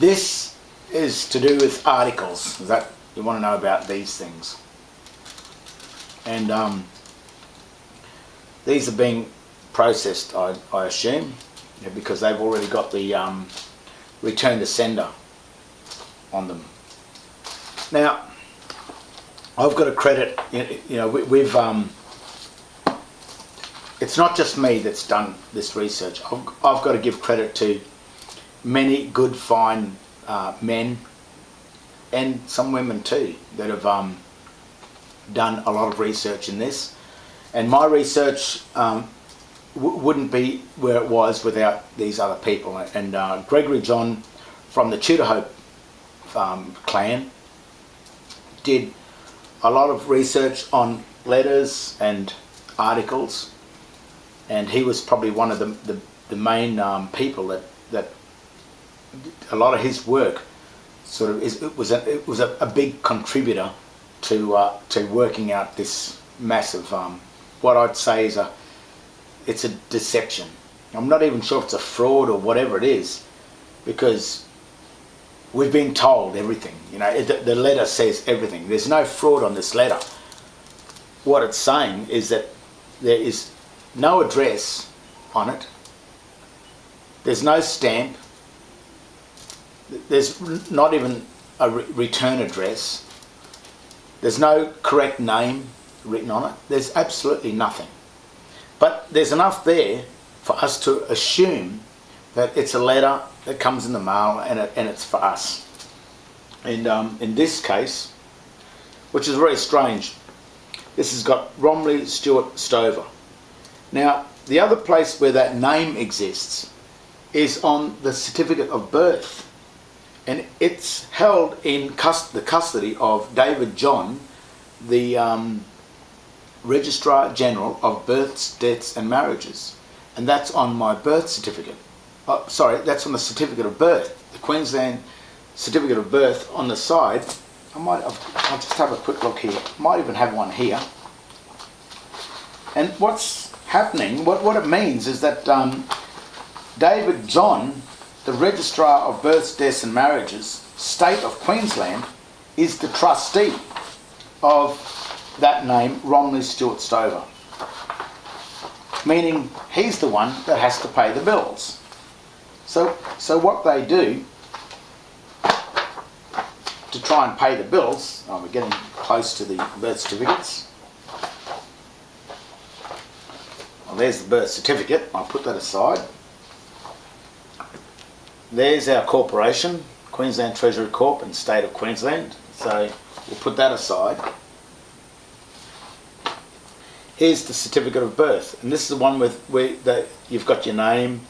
This is to do with articles. That you want to know about these things? And um, these are being processed, I, I assume, because they've already got the um, return to sender on them. Now, I've got to credit, you know, we, we've, um, it's not just me that's done this research. I've, I've got to give credit to many good, fine uh, men and some women too that have um, done a lot of research in this. And my research um, wouldn't be where it was without these other people. And uh, Gregory John from the Tudor Hope um, clan did a lot of research on letters and articles and he was probably one of the, the, the main um, people that, that a lot of his work sort of is, it was a, it was a, a big contributor to uh, to working out this massive um, what I'd say is a it's a deception. I'm not even sure if it's a fraud or whatever it is because we've been told everything. You know, the letter says everything. There's no fraud on this letter. What it's saying is that there is no address on it. There's no stamp. There's not even a re return address. There's no correct name written on it. There's absolutely nothing. But there's enough there for us to assume that it's a letter that comes in the mail and, it, and it's for us. And um, in this case, which is very strange, this has got Romley Stewart Stover. Now, the other place where that name exists is on the certificate of birth. And it's held in cust the custody of David John, the um, Registrar General of Births, Deaths and Marriages. And that's on my birth certificate. Oh, sorry, that's on the certificate of birth. The Queensland certificate of birth on the side. I might, I'll just have a quick look here. Might even have one here. And what's happening, what, what it means is that um, David John, the Registrar of Births, Deaths and Marriages, State of Queensland, is the trustee of that name, Romley Stewart Stover. Meaning he's the one that has to pay the bills. So, so what they do to try and pay the bills, oh, we're getting close to the birth certificates. Well, there's the birth certificate. I'll put that aside. There's our corporation, Queensland Treasury Corp and State of Queensland. So we'll put that aside. Here's the certificate of birth and this is the one with where you've got your name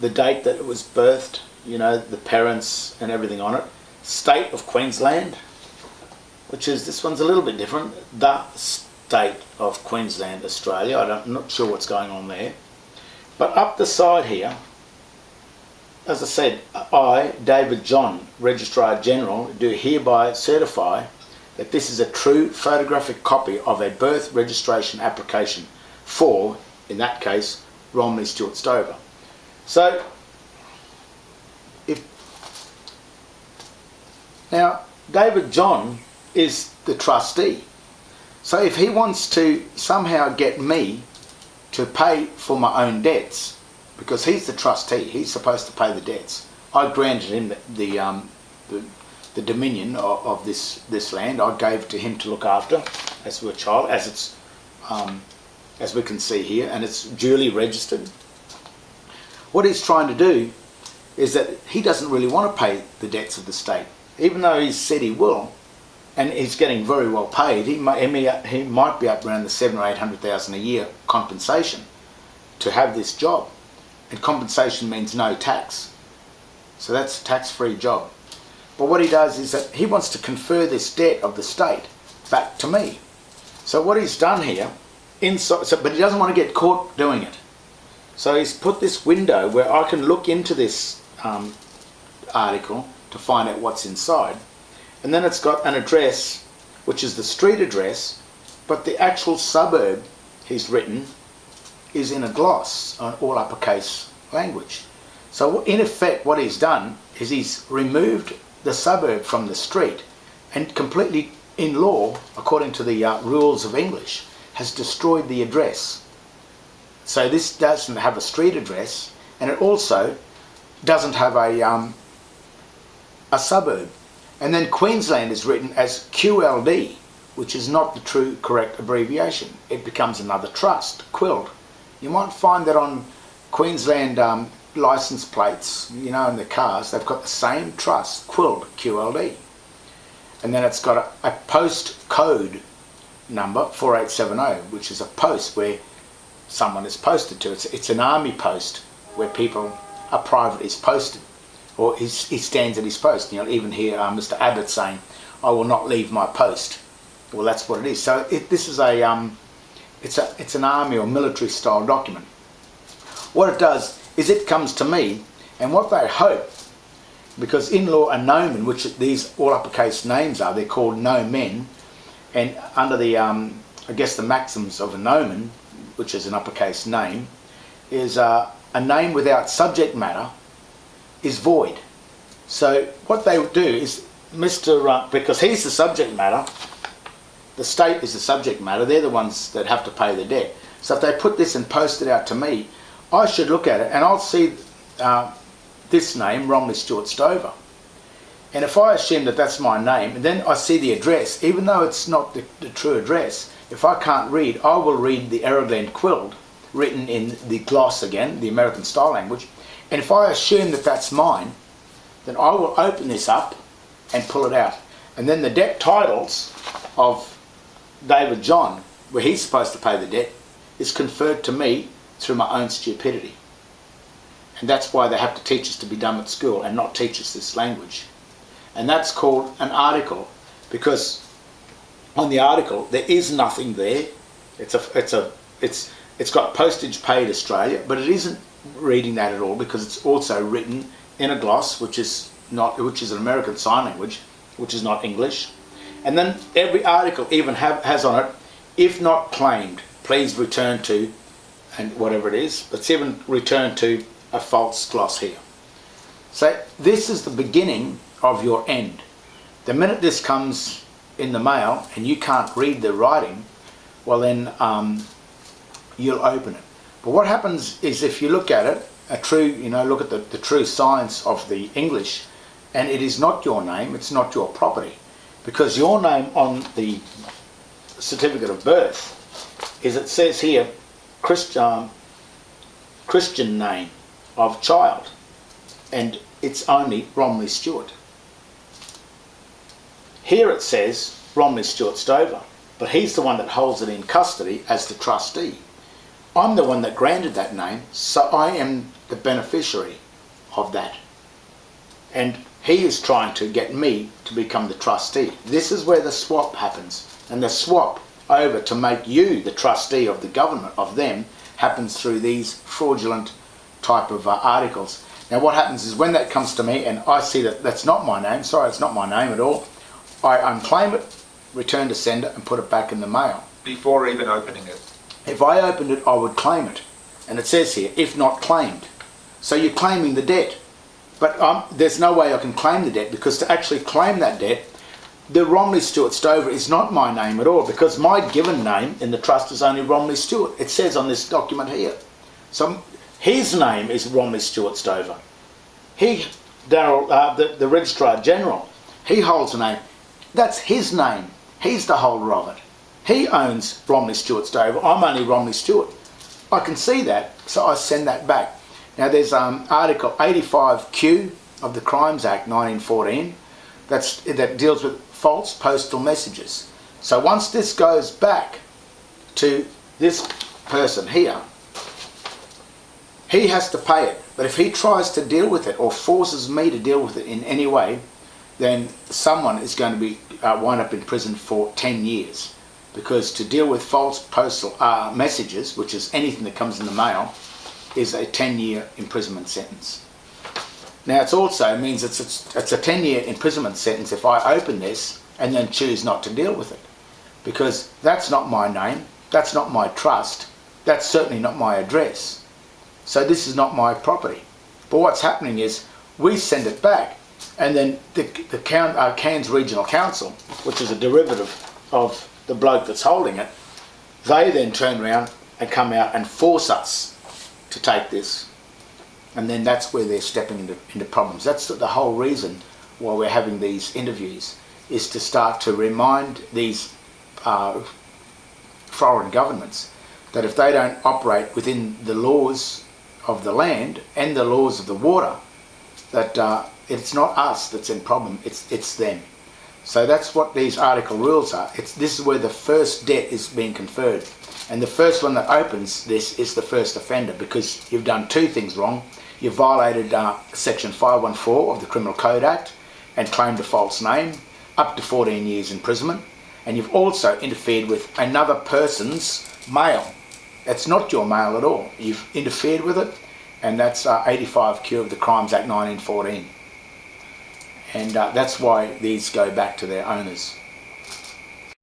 the date that it was birthed you know the parents and everything on it. State of Queensland which is this one's a little bit different. The state of Queensland Australia. I am not sure what's going on there. But up the side here as I said I David John Registrar General do hereby certify that this is a true photographic copy of a birth registration application for, in that case, Romley Stewart Stover. So, if now David John is the trustee, so if he wants to somehow get me to pay for my own debts, because he's the trustee, he's supposed to pay the debts. I granted him the, the, um, the the dominion of, of, this this land I gave to him to look after as a child, as it's um, as we can see here, and it's duly registered. What he's trying to do is that he doesn't really want to pay the debts of the state, even though he's said he will, and he's getting very well paid. He might, he might be up around the seven or eight hundred thousand a year compensation to have this job, and compensation means no tax, so that's a tax-free job. But what he does is that he wants to confer this debt of the state back to me. So what he's done here, inside, so, but he doesn't want to get caught doing it. So he's put this window where I can look into this um, article to find out what's inside. And then it's got an address, which is the street address, but the actual suburb he's written is in a gloss, all uppercase language. So in effect, what he's done is he's removed the suburb from the street and completely, in law, according to the uh, rules of English, has destroyed the address. So this doesn't have a street address and it also doesn't have a, um, a suburb. And then Queensland is written as QLD, which is not the true correct abbreviation. It becomes another trust, QUILD. You might find that on Queensland um, license plates, you know, in the cars, they've got the same trust, QUILD, QLD. And then it's got a, a post code number, 4870, which is a post where someone is posted to. It's, it's an army post where people, a private is posted, or he stands at his post. You know, even here, uh, Mr. Abbott saying, I will not leave my post. Well, that's what it is. So it, this is a, um, it's a, it's an army or military style document. What it does is it comes to me, and what they hope, because in law a nomen, which these all uppercase names are, they're called no men, and under the, um, I guess the maxims of a nomen, which is an uppercase name, is uh, a name without subject matter is void. So what they do is Mr. Uh, because he's the subject matter, the state is the subject matter, they're the ones that have to pay the debt. So if they put this and post it out to me, I should look at it and I'll see uh, this name, Romilly Stuart Stover. And if I assume that that's my name, and then I see the address, even though it's not the, the true address, if I can't read, I will read the Erroglen Quild, written in the gloss again, the American style language. And if I assume that that's mine, then I will open this up and pull it out. And then the debt titles of David John, where he's supposed to pay the debt, is conferred to me through my own stupidity. And that's why they have to teach us to be dumb at school and not teach us this language. And that's called an article because on the article there is nothing there. It's a, it's a, it's, it's got postage paid Australia, but it isn't reading that at all because it's also written in a gloss, which is not, which is an American Sign Language, which is not English. And then every article even have, has on it, if not claimed, please return to, and whatever it is, let's even return to a false gloss here. So this is the beginning of your end. The minute this comes in the mail and you can't read the writing, well then um, you'll open it. But what happens is if you look at it, a true, you know, look at the, the true science of the English, and it is not your name, it's not your property. Because your name on the certificate of birth is, it says here, Christian, um, Christian name of child, and it's only Romilly Stewart. Here it says Romilly Stewart Stover, but he's the one that holds it in custody as the trustee. I'm the one that granted that name, so I am the beneficiary of that. And he is trying to get me to become the trustee. This is where the swap happens. And the swap over to make you the trustee of the government, of them, happens through these fraudulent type of uh, articles. Now what happens is when that comes to me and I see that that's not my name, sorry it's not my name at all, I unclaim it, return to sender and put it back in the mail. Before even opening it? If I opened it, I would claim it. And it says here, if not claimed. So you're claiming the debt. But um, there's no way I can claim the debt because to actually claim that debt, the Romilly Stuart Stover is not my name at all because my given name in the trust is only Romilly Stuart. It says on this document here. So his name is Romilly Stuart Stover. He, Darrell, uh, the, the Registrar General, he holds a name. That's his name. He's the holder of it. He owns Romilly Stuart Stover. I'm only Romilly Stuart. I can see that, so I send that back. Now there's um, Article 85Q of the Crimes Act 1914 that's, that deals with false postal messages. So once this goes back to this person here, he has to pay it. But if he tries to deal with it or forces me to deal with it in any way, then someone is going to be uh, wind up in prison for 10 years. Because to deal with false postal uh, messages, which is anything that comes in the mail, is a 10-year imprisonment sentence. Now it also means it's, a 10-year imprisonment sentence if I open this and then choose not to deal with it. Because that's not my name, that's not my trust, that's certainly not my address. So this is not my property. But what's happening is we send it back, and then the, the uh, Cairns Regional Council, which is a derivative of the bloke that's holding it, they then turn around and come out and force us to take this. And then that's where they're stepping into, into problems. That's the whole reason why we're having these interviews, is to start to remind these uh, foreign governments that if they don't operate within the laws of the land and the laws of the water, that uh, it's not us that's in problem, it's, it's them. So that's what these article rules are. It's, this is where the first debt is being conferred. And the first one that opens this is the first offender because you've done two things wrong. You've violated uh, section 514 of the Criminal Code Act and claimed a false name, up to 14 years imprisonment. And you've also interfered with another person's mail. That's not your mail at all. You've interfered with it and that's uh, 85Q of the Crimes Act 1914 and uh, that's why these go back to their owners.